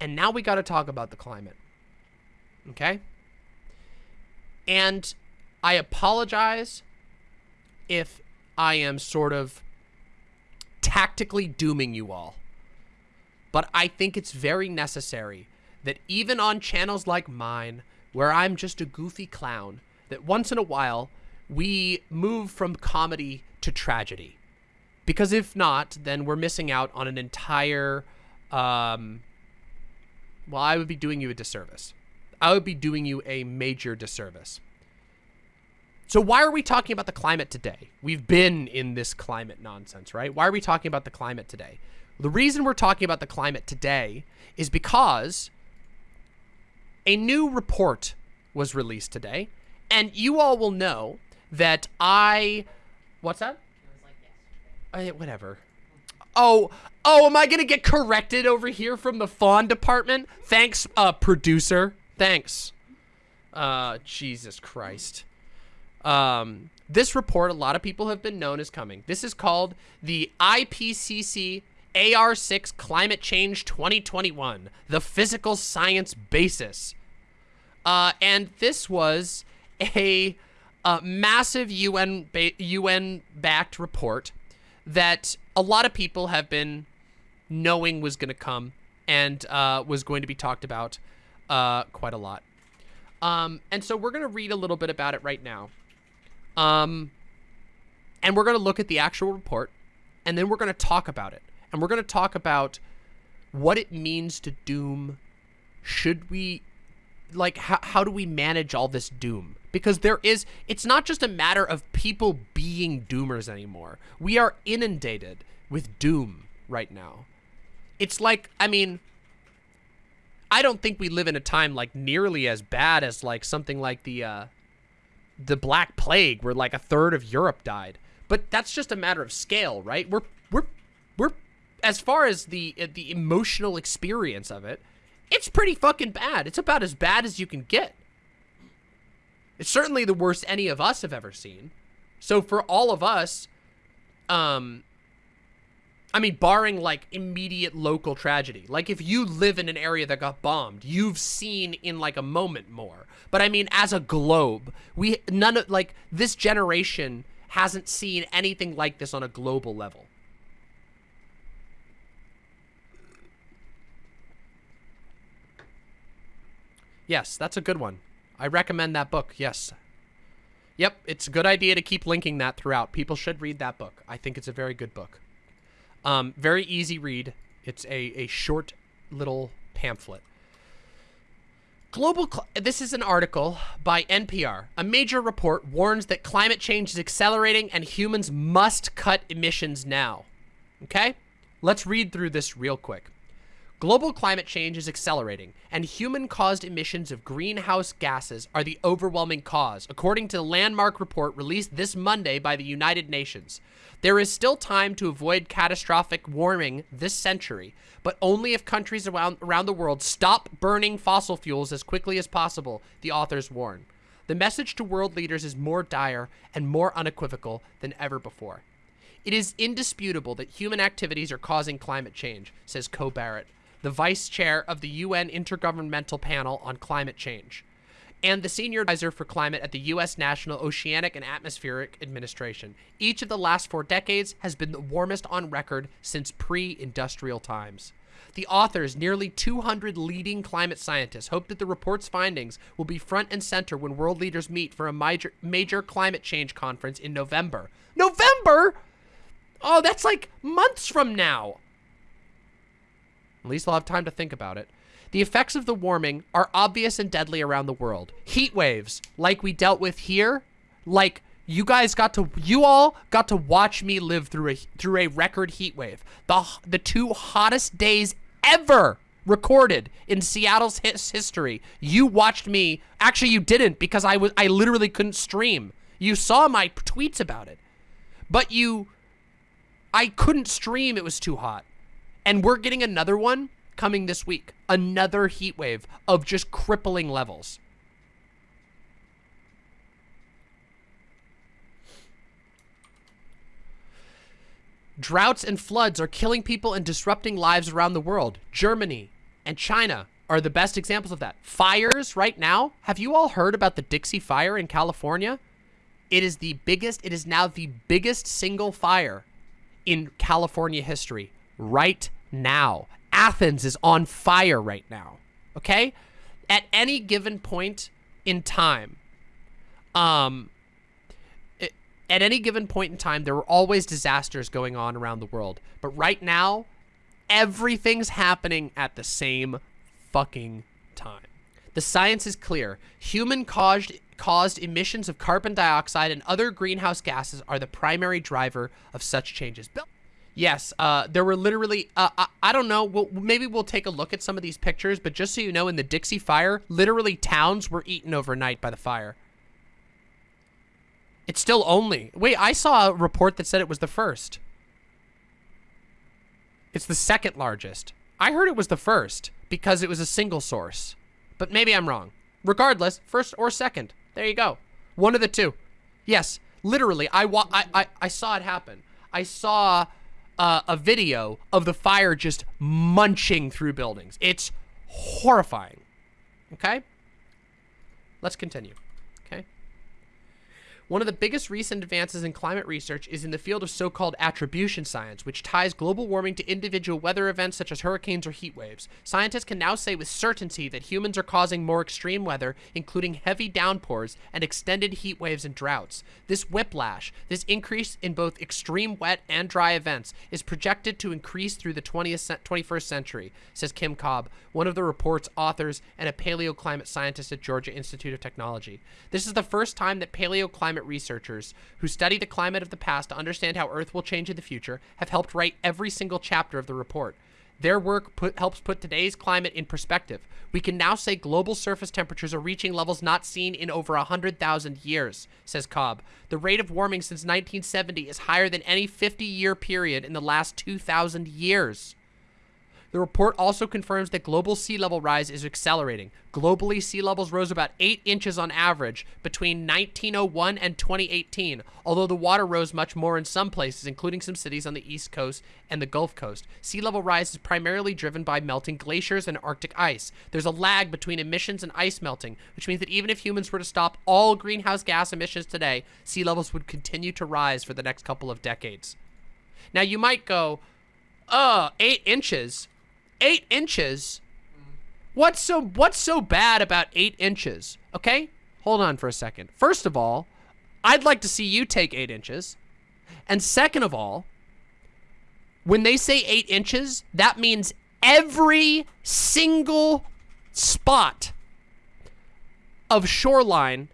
And now we got to talk about the climate. Okay? And I apologize if I am sort of tactically dooming you all. But I think it's very necessary that even on channels like mine, where I'm just a goofy clown, that once in a while we move from comedy to tragedy. Because if not, then we're missing out on an entire, um, well, I would be doing you a disservice. I would be doing you a major disservice. So why are we talking about the climate today? We've been in this climate nonsense, right? Why are we talking about the climate today? The reason we're talking about the climate today is because a new report was released today, and you all will know that I... What's that? Like I, whatever. Oh, oh, am I going to get corrected over here from the fawn department? Thanks, uh, producer. Thanks. Uh, Jesus Christ. Um, this report, a lot of people have been known as coming. This is called the IPCC AR6 Climate Change 2021, the physical science basis. Uh, and this was a, a massive UN UN backed report that a lot of people have been knowing was going to come and uh, was going to be talked about uh, quite a lot. Um, and so we're going to read a little bit about it right now. Um, and we're going to look at the actual report, and then we're going to talk about it. And we're going to talk about what it means to doom. Should we, like, how, how do we manage all this doom? Because there is, it's not just a matter of people being doomers anymore. We are inundated with doom right now. It's like, I mean, I don't think we live in a time like nearly as bad as like something like the, uh, the Black Plague, where like a third of Europe died. But that's just a matter of scale, right? We're we're we're as far as the the emotional experience of it, it's pretty fucking bad. It's about as bad as you can get. It's certainly the worst any of us have ever seen. So for all of us, um, I mean, barring like immediate local tragedy. Like if you live in an area that got bombed, you've seen in like a moment more. But I mean, as a globe, we none of like this generation hasn't seen anything like this on a global level. Yes, that's a good one. I recommend that book. Yes. Yep, it's a good idea to keep linking that throughout. People should read that book. I think it's a very good book. Um, very easy read. It's a, a short little pamphlet. Global. this is an article by NPR. A major report warns that climate change is accelerating and humans must cut emissions now. Okay? Let's read through this real quick. Global climate change is accelerating, and human-caused emissions of greenhouse gases are the overwhelming cause, according to the landmark report released this Monday by the United Nations. There is still time to avoid catastrophic warming this century, but only if countries around, around the world stop burning fossil fuels as quickly as possible, the authors warn. The message to world leaders is more dire and more unequivocal than ever before. It is indisputable that human activities are causing climate change, says Ko Barrett, the vice chair of the UN Intergovernmental Panel on Climate Change, and the senior advisor for climate at the U.S. National Oceanic and Atmospheric Administration. Each of the last four decades has been the warmest on record since pre-industrial times. The authors, nearly 200 leading climate scientists, hope that the report's findings will be front and center when world leaders meet for a major, major climate change conference in November. November? Oh, that's like months from now. At least I'll have time to think about it. The effects of the warming are obvious and deadly around the world. Heat waves, like we dealt with here, like you guys got to, you all got to watch me live through a through a record heat wave. The the two hottest days ever recorded in Seattle's his history. You watched me. Actually, you didn't because I was I literally couldn't stream. You saw my tweets about it, but you, I couldn't stream. It was too hot. And we're getting another one coming this week. Another heat wave of just crippling levels. Droughts and floods are killing people and disrupting lives around the world. Germany and China are the best examples of that. Fires right now. Have you all heard about the Dixie Fire in California? It is the biggest, it is now the biggest single fire in California history right now. Athens is on fire right now. Okay? At any given point in time, um, it, at any given point in time, there are always disasters going on around the world. But right now, everything's happening at the same fucking time. The science is clear. Human caused caused emissions of carbon dioxide and other greenhouse gases are the primary driver of such changes. Yes, uh, there were literally, uh, I, I, don't know, we'll, maybe we'll take a look at some of these pictures, but just so you know, in the Dixie Fire, literally towns were eaten overnight by the fire. It's still only, wait, I saw a report that said it was the first. It's the second largest. I heard it was the first because it was a single source. But maybe I'm wrong. Regardless, first or second. There you go. One of the two. Yes, literally, I, wa I, I, I saw it happen. I saw uh, a video of the fire just munching through buildings. It's horrifying. Okay? Let's continue. One of the biggest recent advances in climate research is in the field of so-called attribution science, which ties global warming to individual weather events such as hurricanes or heat waves. Scientists can now say with certainty that humans are causing more extreme weather, including heavy downpours and extended heat waves and droughts. This whiplash, this increase in both extreme wet and dry events, is projected to increase through the 20th, 21st century, says Kim Cobb, one of the report's authors and a paleoclimate scientist at Georgia Institute of Technology. This is the first time that paleoclimate climate researchers who study the climate of the past to understand how Earth will change in the future have helped write every single chapter of the report. Their work put, helps put today's climate in perspective. We can now say global surface temperatures are reaching levels not seen in over 100,000 years, says Cobb. The rate of warming since 1970 is higher than any 50-year period in the last 2,000 years. The report also confirms that global sea level rise is accelerating. Globally, sea levels rose about 8 inches on average between 1901 and 2018, although the water rose much more in some places, including some cities on the East Coast and the Gulf Coast. Sea level rise is primarily driven by melting glaciers and Arctic ice. There's a lag between emissions and ice melting, which means that even if humans were to stop all greenhouse gas emissions today, sea levels would continue to rise for the next couple of decades. Now, you might go, uh, eight inches? Eight inches. What's so what's so bad about eight inches? Okay, hold on for a second. First of all, I'd like to see you take eight inches. And second of all, when they say eight inches, that means every single spot of shoreline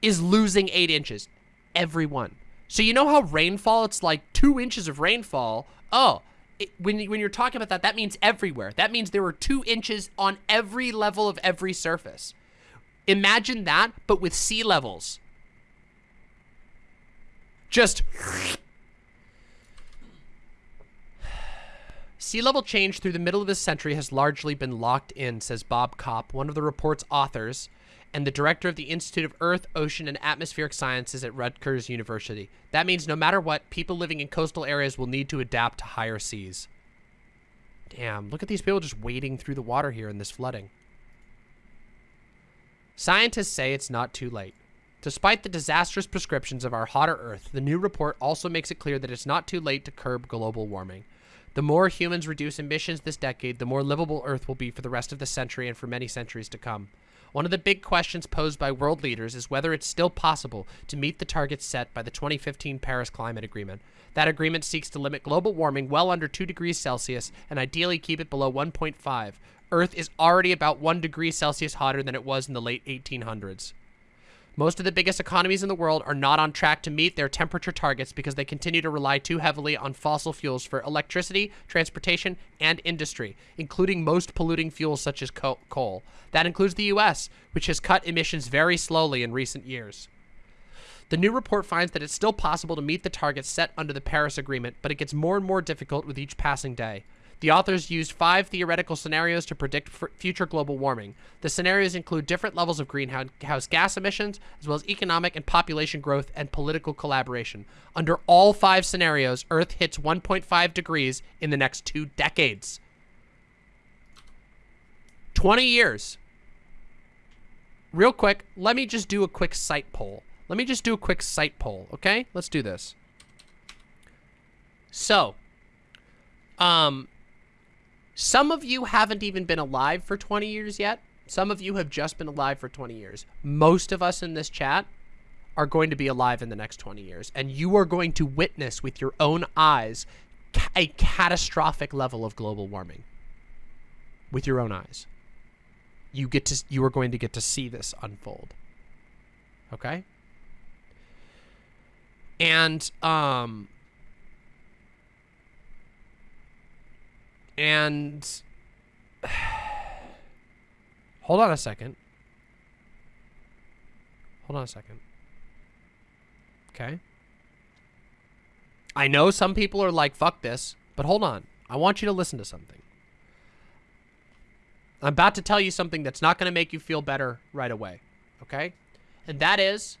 is losing eight inches. Everyone. So you know how rainfall, it's like two inches of rainfall. Oh, when, when you're talking about that, that means everywhere. That means there were two inches on every level of every surface. Imagine that, but with sea levels. Just... Sea level change through the middle of this century has largely been locked in, says Bob Kopp, one of the report's authors, and the director of the Institute of Earth, Ocean, and Atmospheric Sciences at Rutgers University. That means no matter what, people living in coastal areas will need to adapt to higher seas. Damn, look at these people just wading through the water here in this flooding. Scientists say it's not too late. Despite the disastrous prescriptions of our hotter Earth, the new report also makes it clear that it's not too late to curb global warming. The more humans reduce emissions this decade, the more livable Earth will be for the rest of the century and for many centuries to come. One of the big questions posed by world leaders is whether it's still possible to meet the targets set by the 2015 Paris Climate Agreement. That agreement seeks to limit global warming well under 2 degrees Celsius and ideally keep it below 1.5. Earth is already about 1 degree Celsius hotter than it was in the late 1800s. Most of the biggest economies in the world are not on track to meet their temperature targets because they continue to rely too heavily on fossil fuels for electricity, transportation, and industry, including most polluting fuels such as coal. That includes the U.S., which has cut emissions very slowly in recent years. The new report finds that it's still possible to meet the targets set under the Paris Agreement, but it gets more and more difficult with each passing day. The authors used five theoretical scenarios to predict future global warming. The scenarios include different levels of greenhouse gas emissions, as well as economic and population growth and political collaboration. Under all five scenarios, Earth hits 1.5 degrees in the next two decades. 20 years. Real quick, let me just do a quick site poll. Let me just do a quick site poll, okay? Let's do this. So, um, some of you haven't even been alive for 20 years yet. Some of you have just been alive for 20 years. Most of us in this chat are going to be alive in the next 20 years. And you are going to witness with your own eyes a catastrophic level of global warming. With your own eyes. You get to you are going to get to see this unfold. Okay? And um and hold on a second. Hold on a second. Okay. I know some people are like, fuck this, but hold on. I want you to listen to something. I'm about to tell you something that's not going to make you feel better right away. Okay? And that is,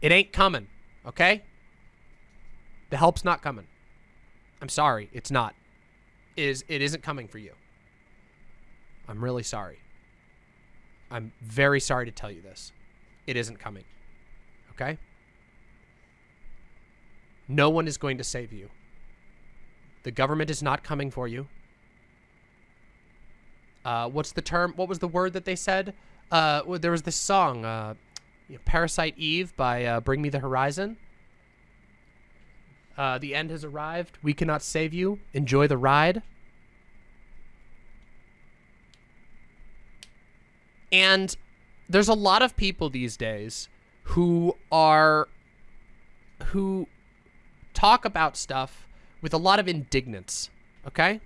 it ain't coming. Okay? The help's not coming. I'm sorry. It's not. It, is, it isn't coming for you. I'm really sorry. I'm very sorry to tell you this. It isn't coming. Okay? No one is going to save you. The government is not coming for you. Uh, what's the term? What was the word that they said? Uh, well, there was this song, uh, Parasite Eve by uh, Bring Me the Horizon. Uh, the end has arrived. We cannot save you. Enjoy the ride. And there's a lot of people these days who are who talk about stuff with a lot of indignance, okay?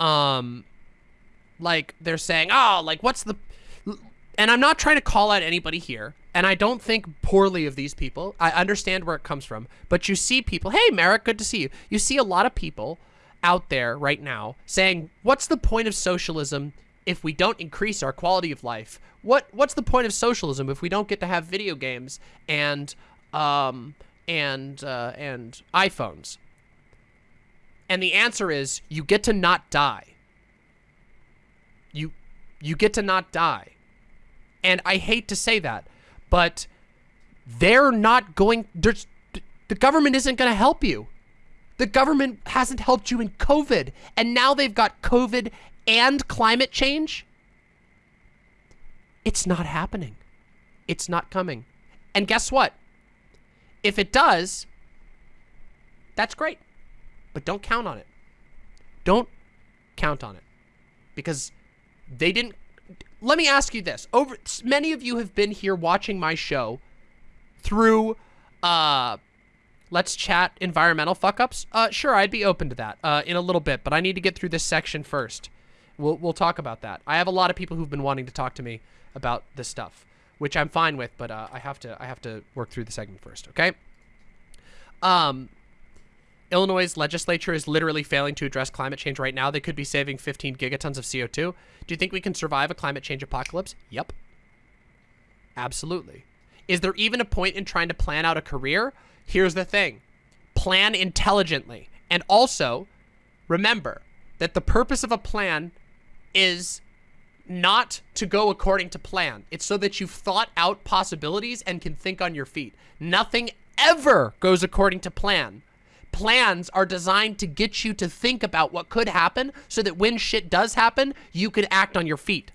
Um like they're saying, "Oh, like what's the and I'm not trying to call out anybody here, and I don't think poorly of these people. I understand where it comes from, but you see people, "Hey, Merrick, good to see you." You see a lot of people out there right now saying, "What's the point of socialism if we don't increase our quality of life? What what's the point of socialism if we don't get to have video games and um and uh, and iPhones?" And the answer is you get to not die. You you get to not die. And I hate to say that, but they're not going there's the government isn't going to help you. The government hasn't helped you in COVID, and now they've got COVID and climate change. It's not happening. It's not coming. And guess what? If it does, that's great. But don't count on it. Don't count on it. Because they didn't let me ask you this. Over many of you have been here watching my show through uh let's chat environmental fuck-ups. Uh sure, I'd be open to that uh in a little bit, but I need to get through this section first. We'll we'll talk about that. I have a lot of people who've been wanting to talk to me about this stuff, which I'm fine with, but uh, I have to I have to work through the segment first, okay? Um Illinois' legislature is literally failing to address climate change right now. They could be saving 15 gigatons of CO2. Do you think we can survive a climate change apocalypse? Yep. Absolutely. Is there even a point in trying to plan out a career? Here's the thing. Plan intelligently. And also, remember that the purpose of a plan is not to go according to plan. It's so that you've thought out possibilities and can think on your feet. Nothing ever goes according to plan plans are designed to get you to think about what could happen so that when shit does happen, you could act on your feet.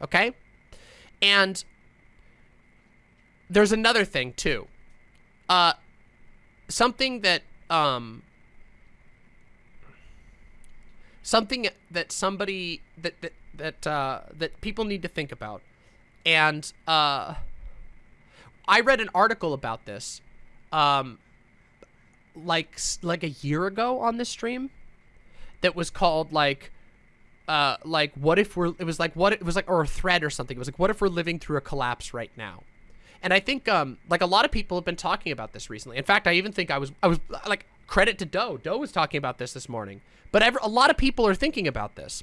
Okay? And there's another thing too. Uh, something that, um, something that somebody, that, that, that, uh, that people need to think about. And, uh, I read an article about this, um, like like a year ago on this stream that was called like uh like what if we're it was like what it was like or a thread or something. It was like what if we're living through a collapse right now? And i think um like a lot of people have been talking about this recently. In fact i even think i was i was like credit to doe. Doe was talking about this this morning. But ever, a lot of people are thinking about this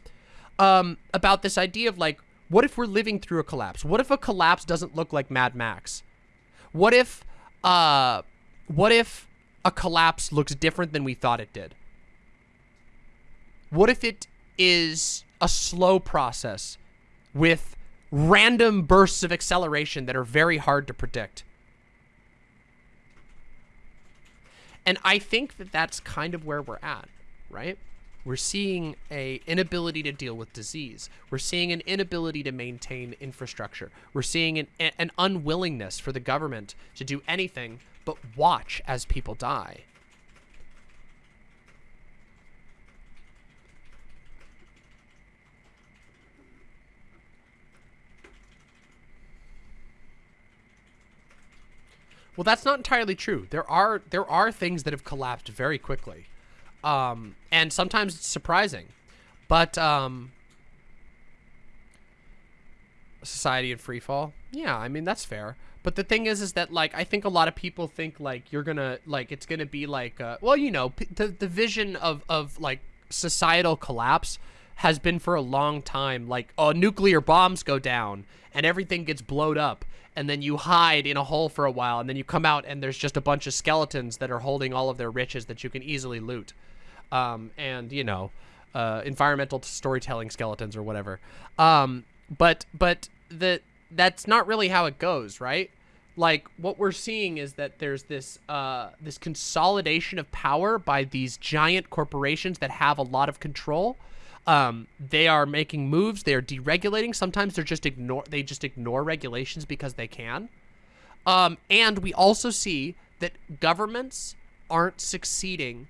um about this idea of like what if we're living through a collapse? What if a collapse doesn't look like mad max? What if uh what if a collapse looks different than we thought it did? What if it is a slow process with random bursts of acceleration that are very hard to predict? And I think that that's kind of where we're at, right? We're seeing a inability to deal with disease. We're seeing an inability to maintain infrastructure. We're seeing an, an unwillingness for the government to do anything but watch as people die. Well, that's not entirely true. There are there are things that have collapsed very quickly, um, and sometimes it's surprising. But um, society in free fall, yeah, I mean that's fair. But the thing is, is that like I think a lot of people think like you're gonna like it's gonna be like uh, well, you know, the the vision of of like societal collapse has been for a long time. Like oh nuclear bombs go down and everything gets blowed up and then you hide in a hole for a while and then you come out and there's just a bunch of skeletons that are holding all of their riches that you can easily loot. Um, and you know uh, environmental storytelling skeletons or whatever. Um, but but the that's not really how it goes right like what we're seeing is that there's this uh, this consolidation of power by these giant corporations that have a lot of control um, they are making moves. They are deregulating. Sometimes they're just ignore. They just ignore regulations because they can. Um, and we also see that governments aren't succeeding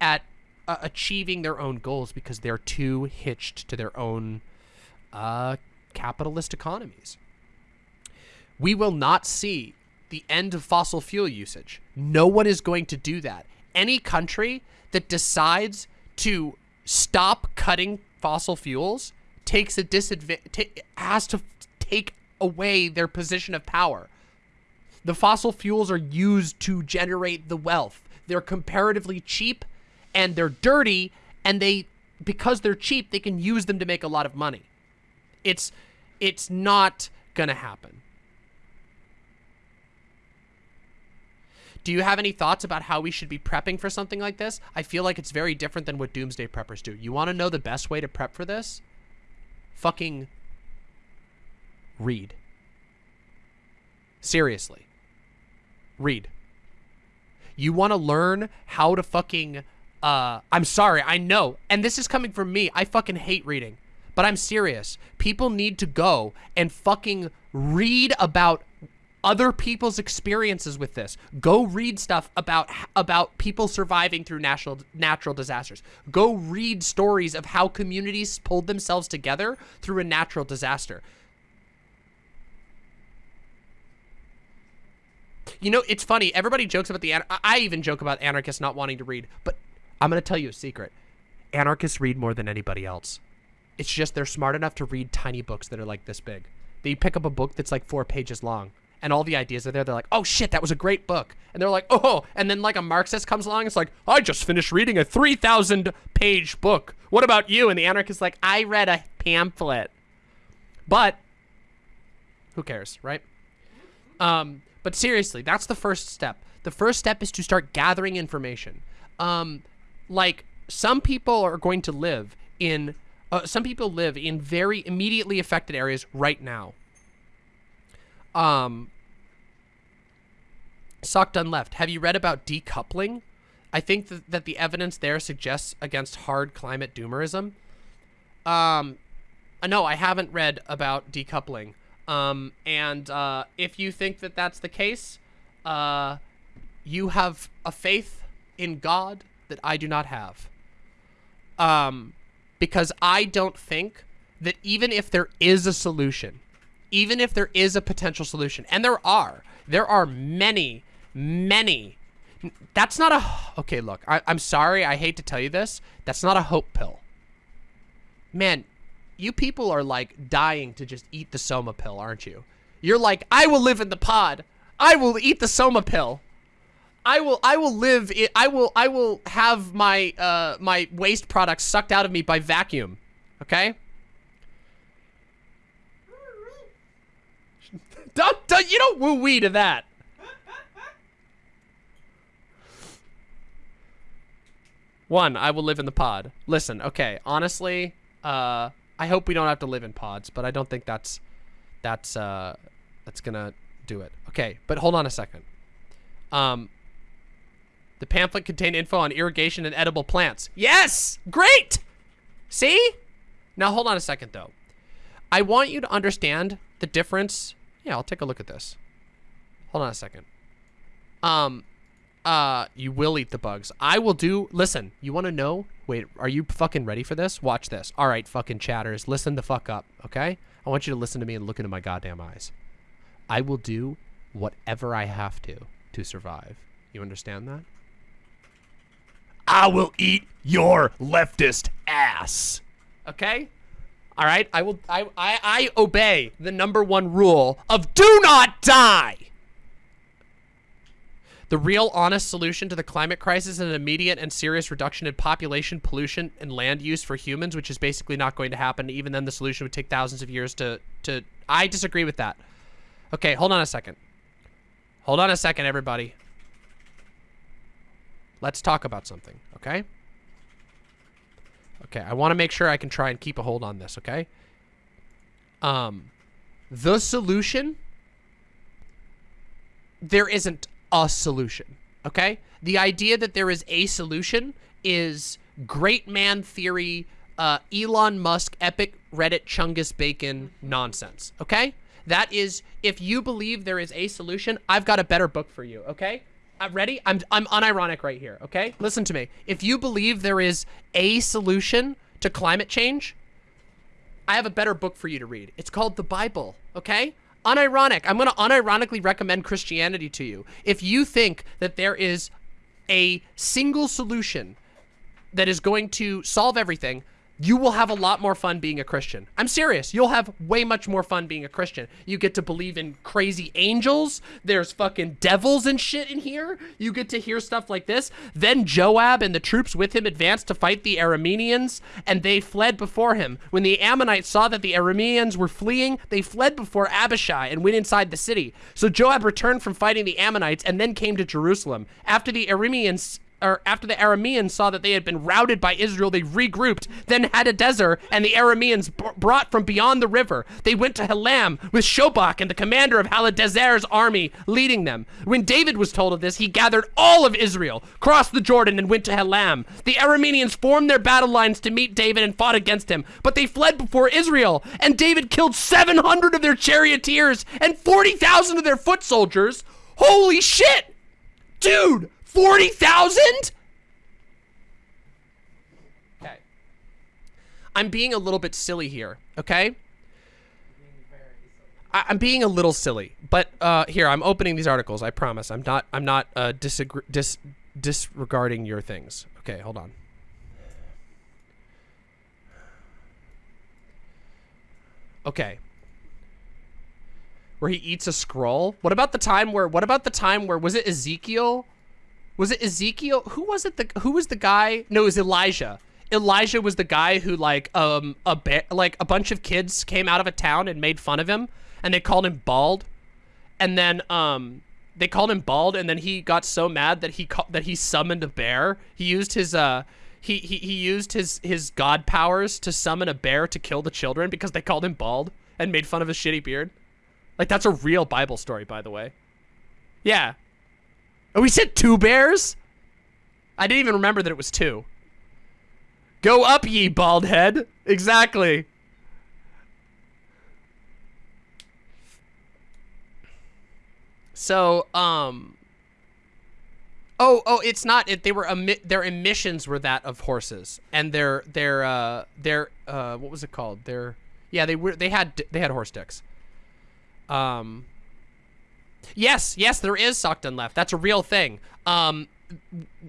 at uh, achieving their own goals because they're too hitched to their own uh, capitalist economies. We will not see the end of fossil fuel usage. No one is going to do that. Any country that decides to stop cutting fossil fuels takes a disadvantage, has to take away their position of power. The fossil fuels are used to generate the wealth. They're comparatively cheap and they're dirty and they because they're cheap, they can use them to make a lot of money. It's it's not going to happen. Do you have any thoughts about how we should be prepping for something like this? I feel like it's very different than what Doomsday Preppers do. You want to know the best way to prep for this? Fucking read. Seriously. Read. You want to learn how to fucking... Uh, I'm sorry, I know. And this is coming from me. I fucking hate reading. But I'm serious. People need to go and fucking read about other people's experiences with this. Go read stuff about about people surviving through natural natural disasters. Go read stories of how communities pulled themselves together through a natural disaster. You know, it's funny. Everybody jokes about the I even joke about anarchists not wanting to read, but I'm going to tell you a secret. Anarchists read more than anybody else. It's just they're smart enough to read tiny books that are like this big. They pick up a book that's like 4 pages long and all the ideas are there. They're like, oh shit, that was a great book. And they're like, oh, and then like a Marxist comes along. It's like, I just finished reading a 3,000 page book. What about you? And the anarchist like, I read a pamphlet. But who cares, right? Um, but seriously, that's the first step. The first step is to start gathering information. Um, like some people are going to live in, uh, some people live in very immediately affected areas right now. Um, Sock done left. Have you read about decoupling? I think that, that the evidence there suggests against hard climate doomerism. Um, uh, no, I haven't read about decoupling. Um, and uh, if you think that that's the case, uh, you have a faith in God that I do not have. Um, because I don't think that even if there is a solution, even if there is a potential solution, and there are, there are many, many. That's not a, okay, look, I, I'm sorry, I hate to tell you this. That's not a hope pill. Man, you people are like dying to just eat the Soma pill, aren't you? You're like, I will live in the pod. I will eat the Soma pill. I will I will live it I will I will have my uh my waste products sucked out of me by vacuum. Okay? Don't, don't, you don't woo-wee to that. One, I will live in the pod. Listen, okay, honestly, uh, I hope we don't have to live in pods, but I don't think that's that's uh that's gonna do it. Okay, but hold on a second. Um, the pamphlet contained info on irrigation and edible plants. Yes, great. See? Now hold on a second though. I want you to understand the difference. Yeah, I'll take a look at this. Hold on a second. Um, uh, you will eat the bugs. I will do. Listen, you want to know? Wait, are you fucking ready for this? Watch this. All right, fucking chatters, listen the fuck up, okay? I want you to listen to me and look into my goddamn eyes. I will do whatever I have to to survive. You understand that? I will eat your leftist ass. Okay? All right, I will I I I obey the number 1 rule of do not die. The real honest solution to the climate crisis is an immediate and serious reduction in population, pollution, and land use for humans, which is basically not going to happen. Even then, the solution would take thousands of years to... to. I disagree with that. Okay, hold on a second. Hold on a second, everybody. Let's talk about something, okay? Okay, I want to make sure I can try and keep a hold on this, okay? Um, the solution... There isn't a solution. Okay? The idea that there is a solution is great man theory, uh, Elon Musk, epic Reddit Chungus Bacon nonsense. Okay? That is, if you believe there is a solution, I've got a better book for you. Okay? I'm ready? I'm, I'm unironic right here. Okay? Listen to me. If you believe there is a solution to climate change, I have a better book for you to read. It's called the Bible. Okay? unironic. I'm going to unironically recommend Christianity to you. If you think that there is a single solution that is going to solve everything, you will have a lot more fun being a Christian. I'm serious. You'll have way much more fun being a Christian. You get to believe in crazy angels. There's fucking devils and shit in here. You get to hear stuff like this. Then Joab and the troops with him advanced to fight the Arameans, and they fled before him. When the Ammonites saw that the Arameans were fleeing, they fled before Abishai and went inside the city. So Joab returned from fighting the Ammonites and then came to Jerusalem. After the Arameans or after the Arameans saw that they had been routed by Israel, they regrouped. Then Hadadezer and the Arameans brought from beyond the river. They went to Helam with Shobach and the commander of Hadadezer's army leading them. When David was told of this, he gathered all of Israel, crossed the Jordan, and went to Helam. The Arameans formed their battle lines to meet David and fought against him, but they fled before Israel. And David killed 700 of their charioteers and 40,000 of their foot soldiers. Holy shit! Dude! 40,000? Okay. I'm being a little bit silly here, okay? I am being a little silly, but uh, here I'm opening these articles. I promise. I'm not. I'm not uh, disagree, dis disregarding your things. Okay, hold on. Okay. Where he eats a scroll. What about the time where? What about the time where was it Ezekiel? Was it Ezekiel? Who was it? The who was the guy? No, it was Elijah. Elijah was the guy who like um a like a bunch of kids came out of a town and made fun of him, and they called him bald, and then um they called him bald, and then he got so mad that he that he summoned a bear. He used his uh he he he used his his god powers to summon a bear to kill the children because they called him bald and made fun of his shitty beard. Like that's a real Bible story, by the way. Yeah, Oh, we said two bears? I didn't even remember that it was two. Go up, ye bald head. Exactly. So, um... Oh, oh, it's not. It, they were emi their emissions were that of horses, and their their uh their uh what was it called? Their yeah they were they had they had horse dicks. Um, Yes, yes, there is Sokdun left. That's a real thing. Um,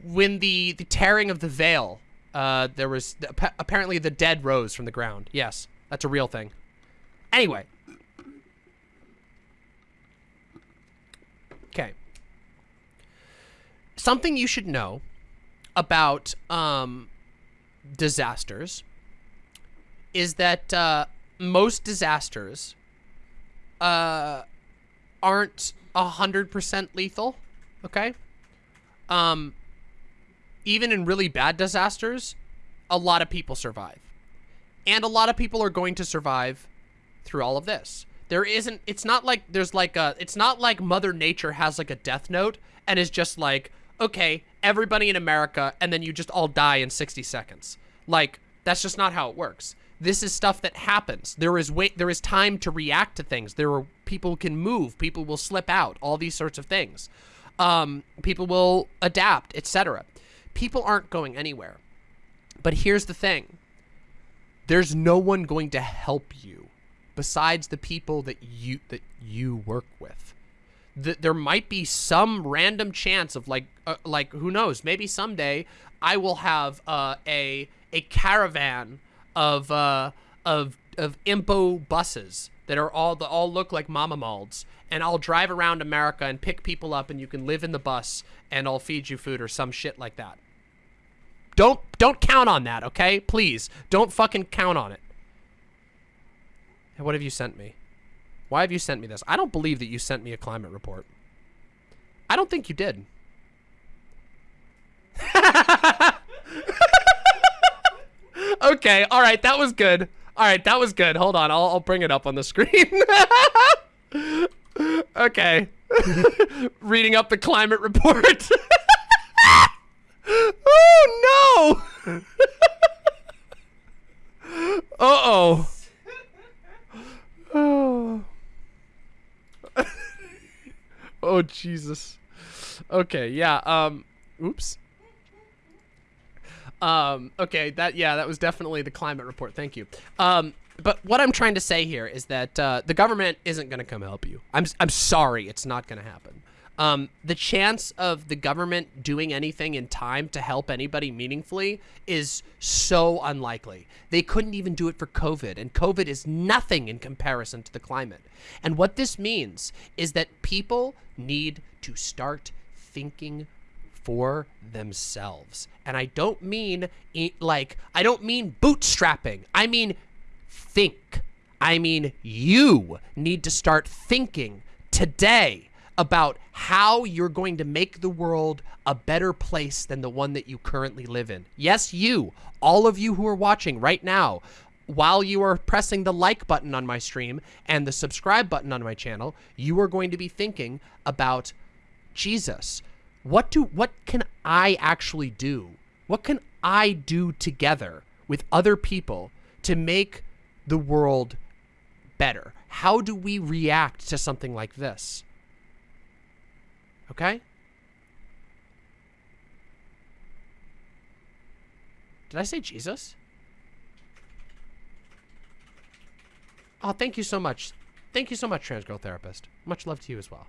when the the tearing of the veil, uh, there was apparently the dead rose from the ground. Yes, that's a real thing. Anyway. Okay. Something you should know about um, disasters is that uh, most disasters uh, aren't 100% lethal, okay? Um, even in really bad disasters, a lot of people survive. And a lot of people are going to survive through all of this. There isn't it's not like there's like a it's not like mother nature has like a death note and is just like, okay, everybody in America and then you just all die in 60 seconds. Like that's just not how it works. This is stuff that happens. There is wait there is time to react to things. There are people can move, people will slip out, all these sorts of things. Um, people will adapt, etc. People aren't going anywhere. But here's the thing. There's no one going to help you besides the people that you that you work with. Th there might be some random chance of like uh, like who knows, maybe someday I will have uh, a a caravan of uh, of of impo buses that are all that all look like mama and I'll drive around America and pick people up and you can live in the bus and I'll feed you food or some shit like that. Don't don't count on that, okay? Please, don't fucking count on it. Hey, what have you sent me? Why have you sent me this? I don't believe that you sent me a climate report. I don't think you did. okay, all right, that was good. All right, that was good. Hold on, I'll, I'll bring it up on the screen. okay. Reading up the climate report. oh no! Uh-oh. Oh. oh Jesus. Okay, yeah, um oops. Um okay, that yeah, that was definitely the climate report. Thank you. Um but what I'm trying to say here is that uh, the government isn't going to come help you. I'm I'm sorry, it's not going to happen. Um, the chance of the government doing anything in time to help anybody meaningfully is so unlikely. They couldn't even do it for COVID, and COVID is nothing in comparison to the climate. And what this means is that people need to start thinking for themselves. And I don't mean like, I don't mean bootstrapping. I mean think. I mean, you need to start thinking today about how you're going to make the world a better place than the one that you currently live in. Yes, you, all of you who are watching right now, while you are pressing the like button on my stream and the subscribe button on my channel, you are going to be thinking about Jesus. What do what can I actually do? What can I do together with other people to make the world better? How do we react to something like this? Okay? Did I say Jesus? Oh, thank you so much. Thank you so much, trans girl therapist. Much love to you as well.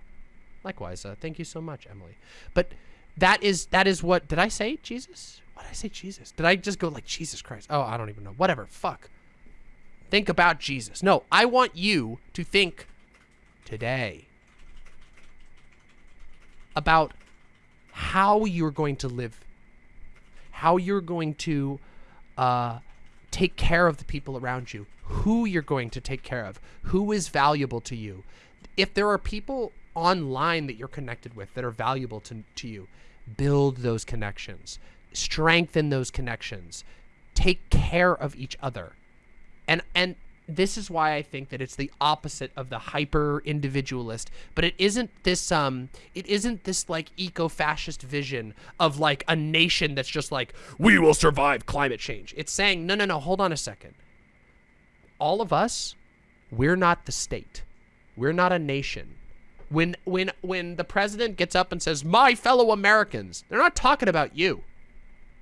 Likewise, uh, thank you so much, Emily. But that is that is what did I say Jesus? What did I say Jesus? Did I just go like Jesus Christ? Oh, I don't even know. Whatever. Fuck. Think about Jesus. No, I want you to think today about how you're going to live, how you're going to uh, take care of the people around you, who you're going to take care of, who is valuable to you. If there are people online that you're connected with that are valuable to, to you, build those connections, strengthen those connections, take care of each other. And, and this is why I think that it's the opposite of the hyper individualist. But it isn't this um it isn't this like eco-fascist vision of like a nation that's just like we will survive climate change. It's saying no no no hold on a second. All of us we're not the state. We're not a nation. When when when the president gets up and says my fellow Americans, they're not talking about you.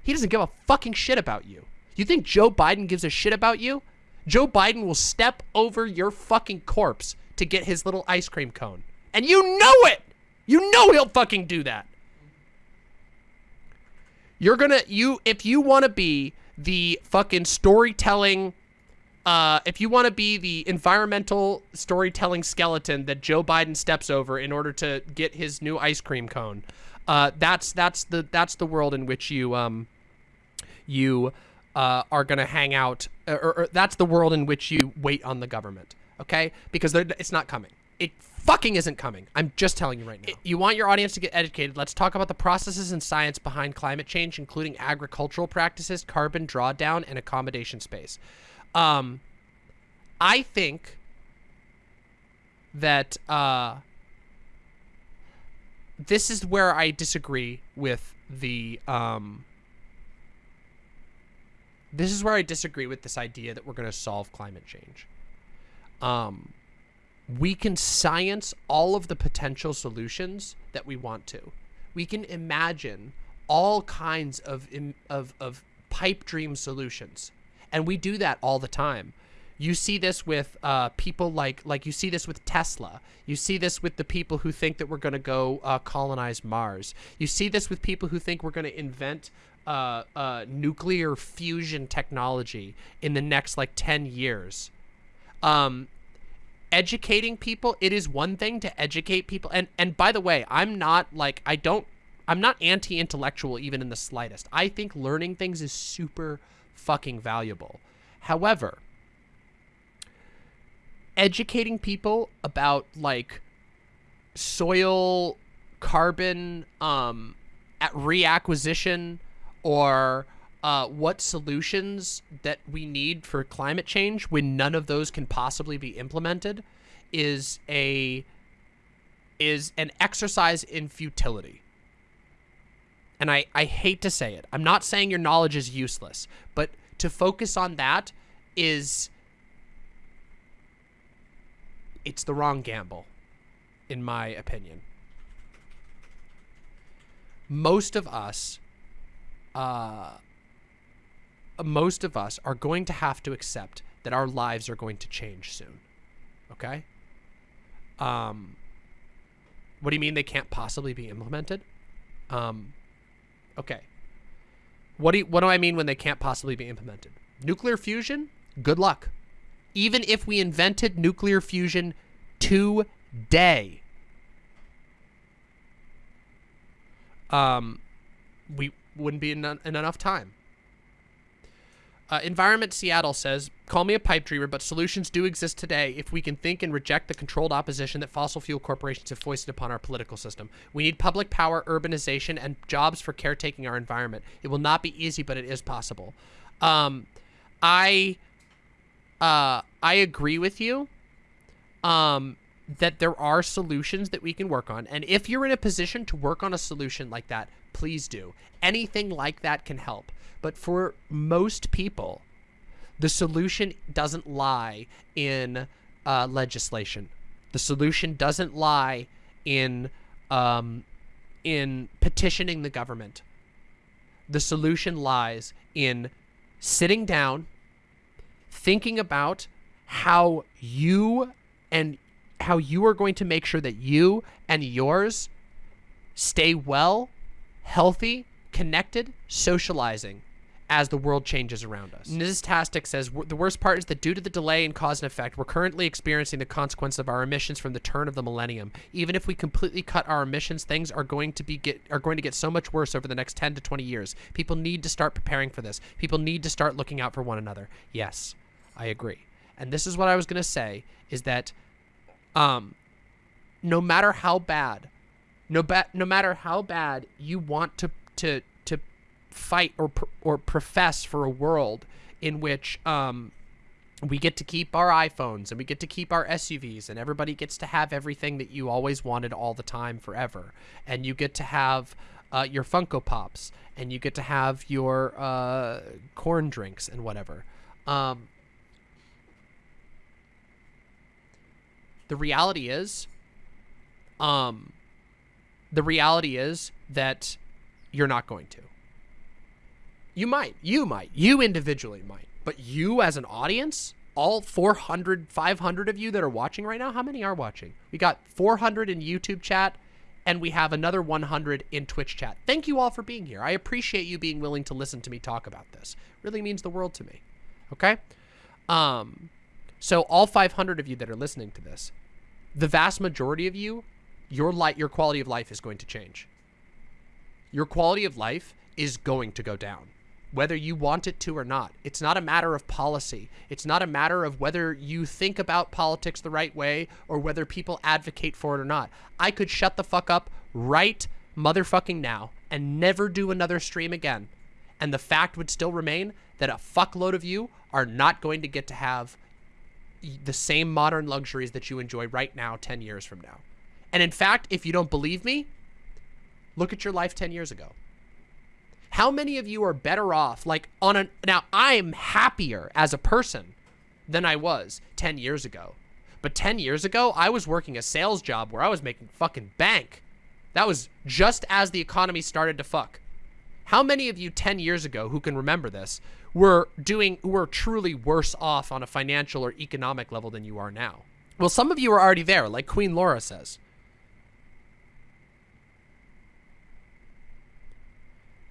He doesn't give a fucking shit about you. You think Joe Biden gives a shit about you? Joe Biden will step over your fucking corpse to get his little ice cream cone. And you know it! You know he'll fucking do that. You're gonna, you, if you want to be the fucking storytelling, uh, if you want to be the environmental storytelling skeleton that Joe Biden steps over in order to get his new ice cream cone, uh, that's, that's the, that's the world in which you, um, you, uh, are going to hang out, or, or, that's the world in which you wait on the government, okay? Because it's not coming. It fucking isn't coming. I'm just telling you right now. you want your audience to get educated. Let's talk about the processes and science behind climate change, including agricultural practices, carbon drawdown, and accommodation space. Um, I think that uh, this is where I disagree with the um, this is where I disagree with this idea that we're going to solve climate change. Um, we can science all of the potential solutions that we want to. We can imagine all kinds of of of pipe dream solutions, and we do that all the time. You see this with uh, people like like you see this with Tesla. You see this with the people who think that we're going to go uh, colonize Mars. You see this with people who think we're going to invent uh, uh, nuclear fusion technology in the next like 10 years. Um, educating people, it is one thing to educate people. And, and by the way, I'm not like, I don't, I'm not anti-intellectual even in the slightest. I think learning things is super fucking valuable. However, educating people about like soil carbon um, at reacquisition or uh, what solutions that we need for climate change when none of those can possibly be implemented is a is an exercise in futility. And I, I hate to say it. I'm not saying your knowledge is useless, but to focus on that is it's the wrong gamble, in my opinion. Most of us uh, most of us are going to have to accept that our lives are going to change soon. Okay? Um, what do you mean they can't possibly be implemented? Um, okay. What do you, what do I mean when they can't possibly be implemented? Nuclear fusion? Good luck. Even if we invented nuclear fusion today, um, we wouldn't be in, in enough time. Uh, Environment Seattle says, call me a pipe dreamer, but solutions do exist today if we can think and reject the controlled opposition that fossil fuel corporations have foisted upon our political system. We need public power, urbanization, and jobs for caretaking our environment. It will not be easy, but it is possible. Um, I, uh, I agree with you. Um, that there are solutions that we can work on. And if you're in a position to work on a solution like that, please do. Anything like that can help. But for most people, the solution doesn't lie in uh, legislation. The solution doesn't lie in um, in petitioning the government. The solution lies in sitting down, thinking about how you and how you are going to make sure that you and yours stay well, healthy, connected, socializing as the world changes around us. Niztastic says, the worst part is that due to the delay in cause and effect, we're currently experiencing the consequence of our emissions from the turn of the millennium. Even if we completely cut our emissions, things are going to be get are going to get so much worse over the next 10 to 20 years. People need to start preparing for this. People need to start looking out for one another. Yes, I agree. And this is what I was going to say is that um, no matter how bad, no ba- no matter how bad you want to to to fight or or profess for a world in which um, we get to keep our iPhones and we get to keep our SUVs and everybody gets to have everything that you always wanted all the time forever, and you get to have uh, your Funko Pops and you get to have your uh, corn drinks and whatever. Um, the reality is, um, the reality is that you're not going to. You might, you might, you individually might, but you as an audience, all 400, 500 of you that are watching right now, how many are watching? We got 400 in YouTube chat and we have another 100 in Twitch chat. Thank you all for being here. I appreciate you being willing to listen to me talk about this. really means the world to me. Okay? Um, so all 500 of you that are listening to this, the vast majority of you, your light, your quality of life is going to change. Your quality of life is going to go down. Whether you want it to or not. It's not a matter of policy. It's not a matter of whether you think about politics the right way or whether people advocate for it or not. I could shut the fuck up right motherfucking now and never do another stream again. And the fact would still remain that a fuckload of you are not going to get to have the same modern luxuries that you enjoy right now 10 years from now. And in fact, if you don't believe me, look at your life 10 years ago. How many of you are better off like on a now I'm happier as a person than I was 10 years ago. But 10 years ago, I was working a sales job where I was making fucking bank. That was just as the economy started to fuck. How many of you 10 years ago who can remember this were doing were truly worse off on a financial or economic level than you are now? Well, some of you are already there, like Queen Laura says.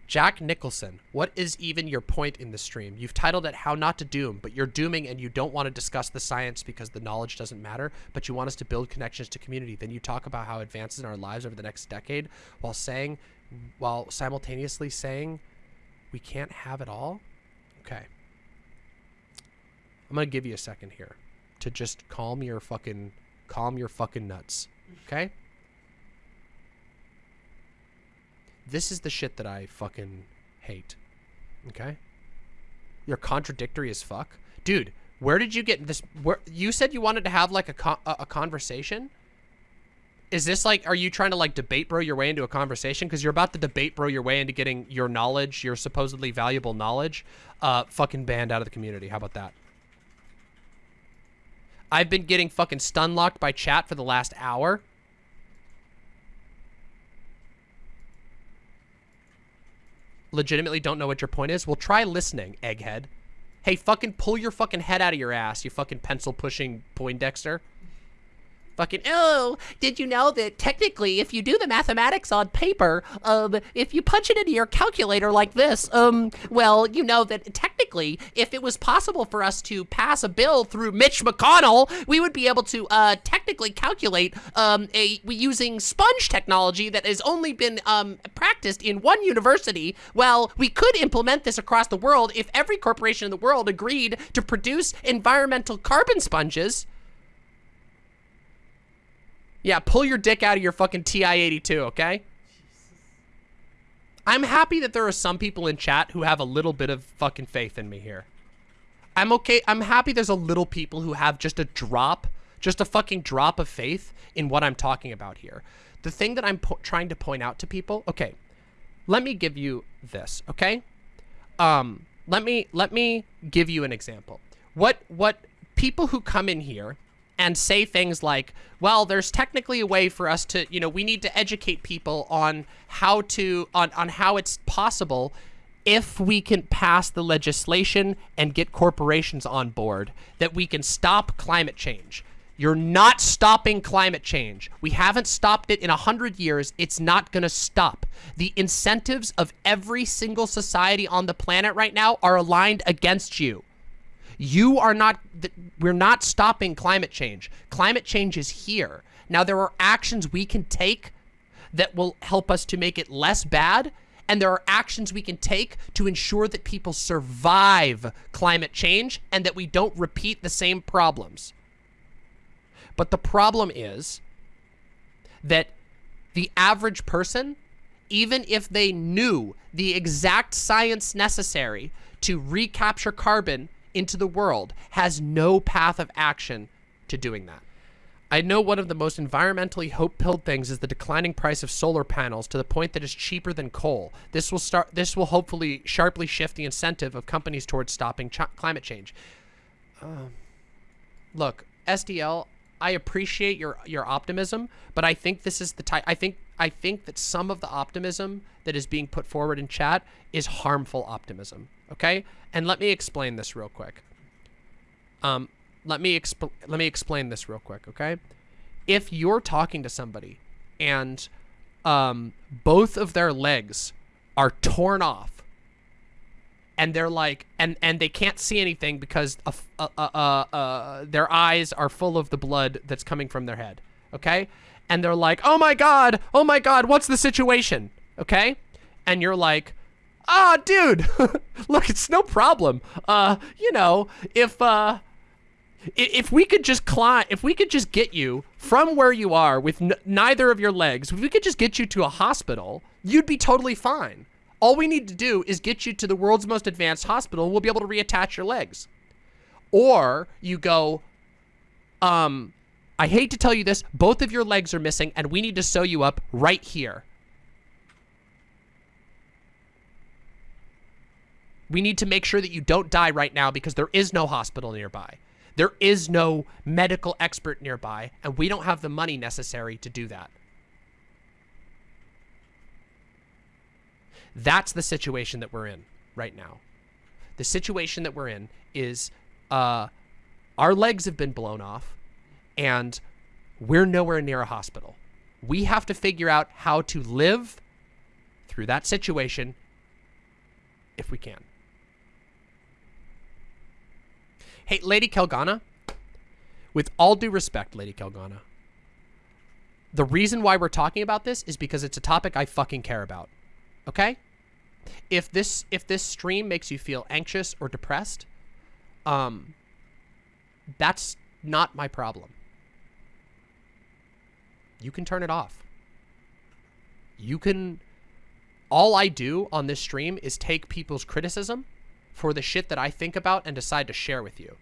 Jack Nicholson, what is even your point in the stream? You've titled it How Not to Doom, but you're dooming and you don't want to discuss the science because the knowledge doesn't matter, but you want us to build connections to community. Then you talk about how advances in our lives over the next decade while saying, while simultaneously saying we can't have it all? Okay. I'm going to give you a second here to just calm your fucking, calm your fucking nuts. Okay? This is the shit that I fucking hate. Okay? You're contradictory as fuck. Dude, where did you get this? Where You said you wanted to have like a, con a, a conversation? Is this like, are you trying to like debate bro your way into a conversation? Because you're about to debate bro your way into getting your knowledge, your supposedly valuable knowledge, uh, fucking banned out of the community. How about that? I've been getting fucking stun locked by chat for the last hour. Legitimately don't know what your point is, well, try listening, egghead. Hey, fucking pull your fucking head out of your ass, you fucking pencil pushing Poindexter fucking, oh, did you know that technically if you do the mathematics on paper, um, if you punch it into your calculator like this, um, well, you know that technically if it was possible for us to pass a bill through Mitch McConnell, we would be able to, uh, technically calculate, um, a, using sponge technology that has only been, um, practiced in one university. Well, we could implement this across the world if every corporation in the world agreed to produce environmental carbon sponges. Yeah, pull your dick out of your fucking TI-82, okay? I'm happy that there are some people in chat who have a little bit of fucking faith in me here. I'm okay. I'm happy there's a little people who have just a drop, just a fucking drop of faith in what I'm talking about here. The thing that I'm trying to point out to people, okay, let me give you this, okay? Um, let me let me give you an example. What what people who come in here and say things like, well, there's technically a way for us to, you know, we need to educate people on how to, on, on how it's possible if we can pass the legislation and get corporations on board that we can stop climate change. You're not stopping climate change. We haven't stopped it in a hundred years. It's not going to stop. The incentives of every single society on the planet right now are aligned against you. You are not, we're not stopping climate change. Climate change is here. Now, there are actions we can take that will help us to make it less bad. And there are actions we can take to ensure that people survive climate change and that we don't repeat the same problems. But the problem is that the average person, even if they knew the exact science necessary to recapture carbon into the world has no path of action to doing that. I know one of the most environmentally hope-pilled things is the declining price of solar panels to the point that it's cheaper than coal. This will start. This will hopefully sharply shift the incentive of companies towards stopping ch climate change. Uh, look, SDL, I appreciate your your optimism, but I think this is the type. I think I think that some of the optimism that is being put forward in chat is harmful optimism okay? And let me explain this real quick. Um, let me exp let me explain this real quick, okay? If you're talking to somebody and um, both of their legs are torn off and they're like and and they can't see anything because uh, uh, uh, their eyes are full of the blood that's coming from their head okay and they're like oh my god oh my god what's the situation okay and you're like ah, dude, look, it's no problem. Uh, you know, if uh, if we could just climb, if we could just get you from where you are with neither of your legs, if we could just get you to a hospital, you'd be totally fine. All we need to do is get you to the world's most advanced hospital, we'll be able to reattach your legs. Or you go, um, I hate to tell you this, both of your legs are missing, and we need to sew you up right here. We need to make sure that you don't die right now because there is no hospital nearby. There is no medical expert nearby, and we don't have the money necessary to do that. That's the situation that we're in right now. The situation that we're in is uh, our legs have been blown off, and we're nowhere near a hospital. We have to figure out how to live through that situation if we can. Hey, Lady Kelgana, with all due respect, Lady Kelgana, the reason why we're talking about this is because it's a topic I fucking care about. Okay? If this if this stream makes you feel anxious or depressed, um that's not my problem. You can turn it off. You can all I do on this stream is take people's criticism for the shit that I think about and decide to share with you.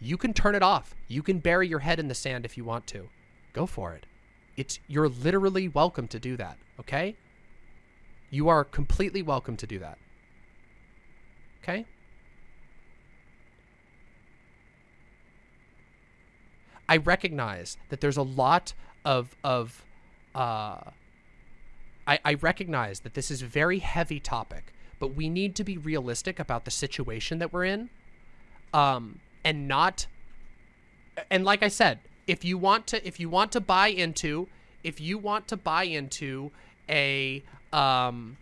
You can turn it off. You can bury your head in the sand if you want to. Go for it. It's you're literally welcome to do that, okay? You are completely welcome to do that. Okay? I recognize that there's a lot of of uh I, I recognize that this is a very heavy topic, but we need to be realistic about the situation that we're in. Um and not and like I said, if you want to if you want to buy into if you want to buy into a um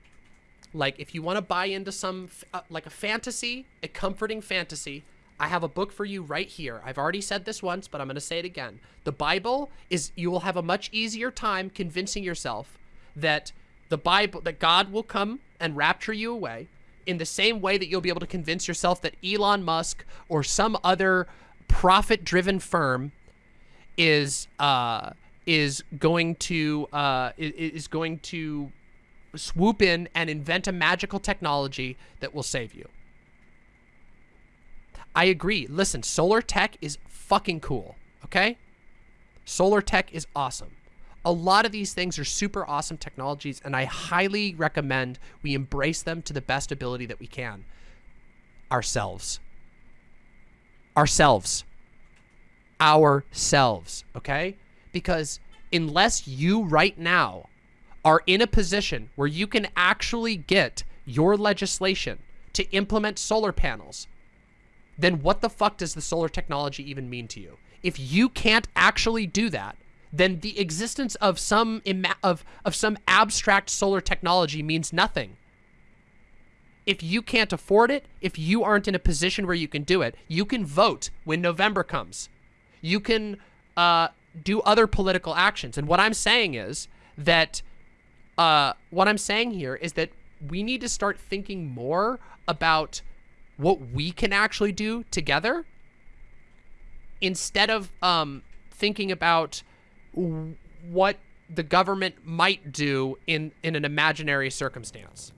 like if you want to buy into some uh, like a fantasy, a comforting fantasy, I have a book for you right here. I've already said this once, but I'm going to say it again. The Bible is you will have a much easier time convincing yourself that the Bible that God will come and rapture you away in the same way that you'll be able to convince yourself that Elon Musk or some other profit-driven firm is uh is going to uh is going to swoop in and invent a magical technology that will save you. I agree. Listen, solar tech is fucking cool, okay? Solar tech is awesome. A lot of these things are super awesome technologies, and I highly recommend we embrace them to the best ability that we can. Ourselves. Ourselves. Ourselves, okay? Because unless you right now are in a position where you can actually get your legislation to implement solar panels, then what the fuck does the solar technology even mean to you? If you can't actually do that, then the existence of some of of some abstract solar technology means nothing. If you can't afford it, if you aren't in a position where you can do it, you can vote when November comes. You can uh, do other political actions. And what I'm saying is that uh, what I'm saying here is that we need to start thinking more about what we can actually do together instead of um, thinking about what the government might do in, in an imaginary circumstance.